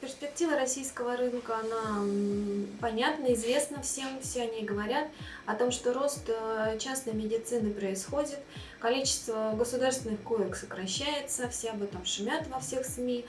перспектива российского рынка, она понятна, известна всем, все о ней говорят, о том, что рост э, частной медицины происходит, количество государственных коек сокращается, все об этом шумят во всех СМИ.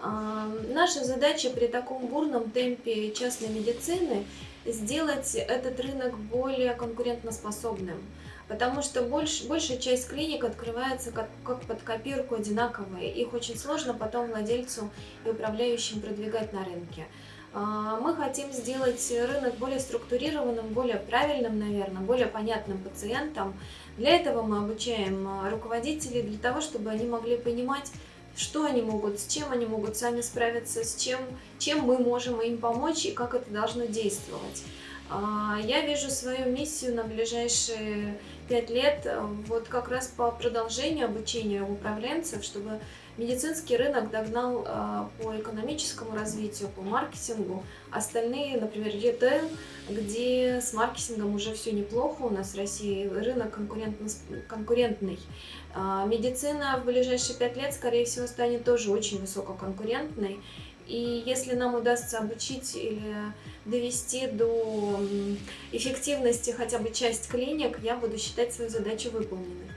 Наша задача при таком бурном темпе частной медицины сделать этот рынок более конкурентоспособным потому что больш, большая часть клиник открывается как, как под копирку одинаковые. Их очень сложно потом владельцу и управляющим продвигать на рынке. А, мы хотим сделать рынок более структурированным, более правильным, наверное, более понятным пациентам. Для этого мы обучаем а, руководителей, для того, чтобы они могли понимать, что они могут, с чем они могут сами справиться, с чем, чем мы можем им помочь и как это должно действовать. А, я вижу свою миссию на ближайшие пять лет э, вот как раз по продолжению обучения управленцев, чтобы медицинский рынок догнал э, по экономическому развитию, по маркетингу. Остальные, например, ритейл, где с маркетингом уже все неплохо, у нас в России рынок конкурентный. А, медицина в ближайшие пять лет, скорее всего, станет тоже очень высококонкурентной. И если нам удастся обучить или довести до эффективности хотя бы часть клиник, я буду считать свою задачу выполненной.